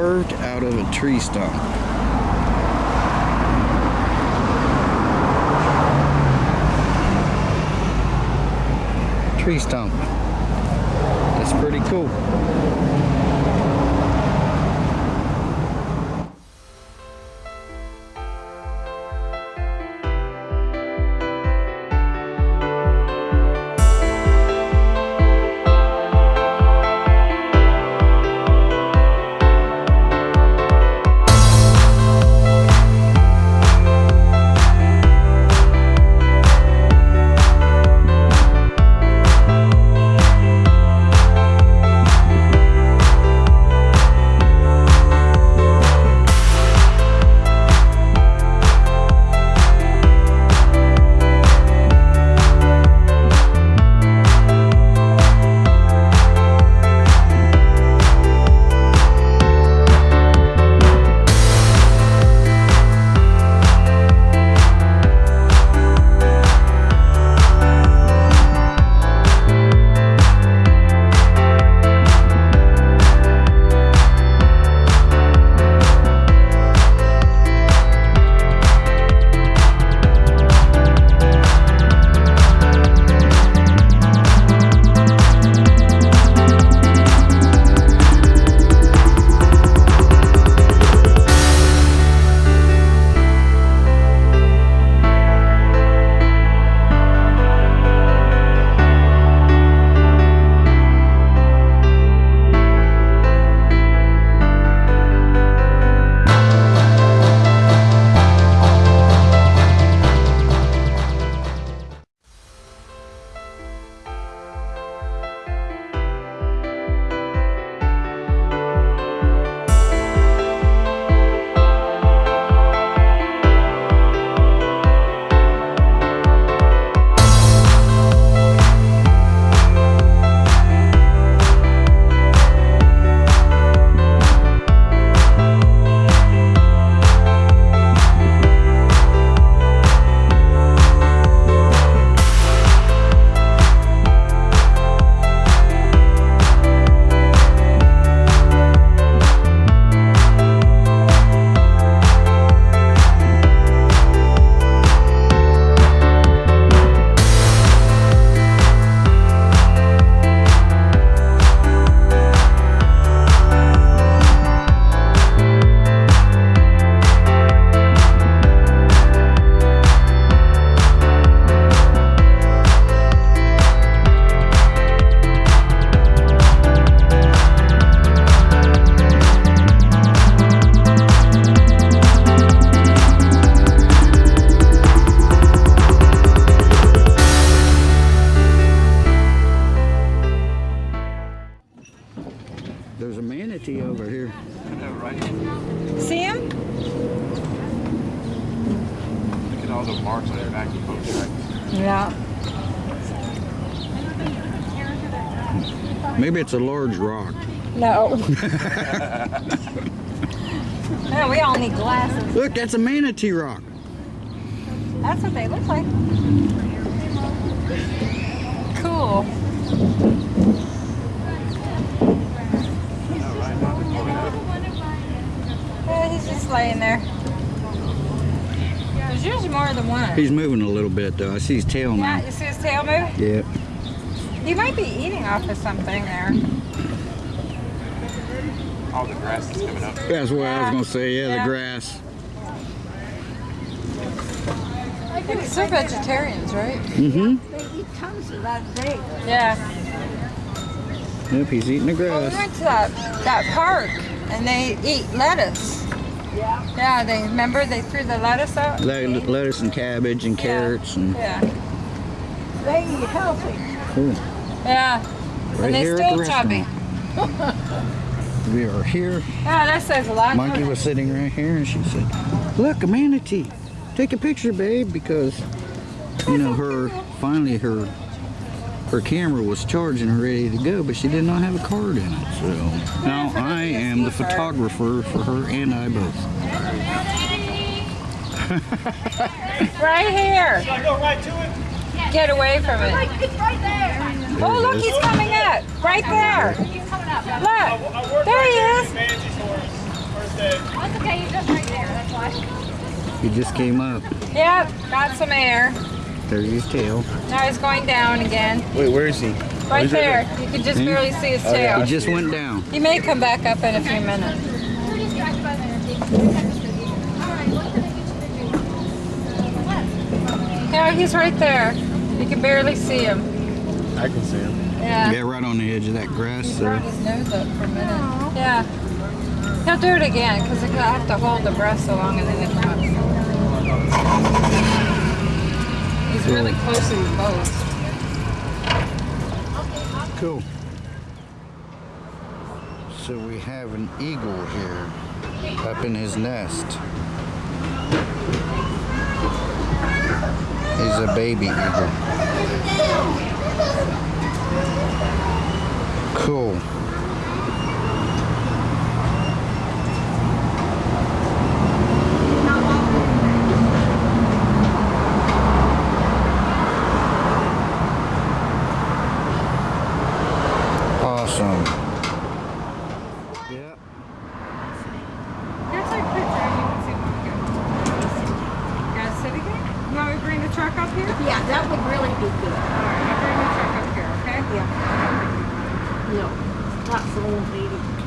carved out of a tree stump. Tree stump. That's pretty cool. Marks on your back of boat tracks. Yeah. Maybe it's a large rock. No. no, we all need glasses. Look, that's a manatee rock. That's what they look like. Cool. Yeah, he's just laying there. There's usually more than one. He's moving a little bit though. I see his tail yeah, now. you see his tail move? Yep. He might be eating off of something there. All the grass is coming up. That's what I was gonna say. Yeah, Yeah. the grass. They're vegetarians, right? Mm-hmm. They eat tons of that day. Yeah. Yep, he's eating the Well, we grass. went to that, that park and they eat lettuce. Yeah. Yeah, they remember they threw the lettuce out. Le- lettuce and cabbage and Yeah. carrots and Yeah, They eat healthy. cool. yeah. Right and they still the chubby. We are here. Yeah, that says a lot. Monkey was sitting right here and she said, look, a manatee. Take a picture, babe, because, you know, her, finally her, her camera was charging and ready to go, but she did not have a card in it. So now I am the photographer for her and I both. Right here. Should I go right to it? Get away from it. It's right there. There Oh, look, he's coming up. Right there. He's coming up. Look. There he there is. in Manatee for us. That's okay, you're just right there, that's why. He just came up. Yep, got some air. There's his tail. Now he's going down again. Wait, where is he? Right there. You can just Hmm? barely see his tail. He just went down. He may come back up in a few minutes. Yeah, he's right there. You can barely see him. I can see him. Yeah. Yeah, right on the edge of that grass He there. his nose up for a minute. Yeah. He'll do it again because he'll have to hold the breast so long and then he'll come. Really close to you both. Cool. So we have an eagle here up in his nest. He's a baby eagle. Cool. Awesome. Yep. Here's our picture. You can see what we're doing. Guys, sit again? You want me to bring the truck up here? Yeah, that would really be good. All right, I'll bring the truck up here, okay? Yeah. No, not for old lady.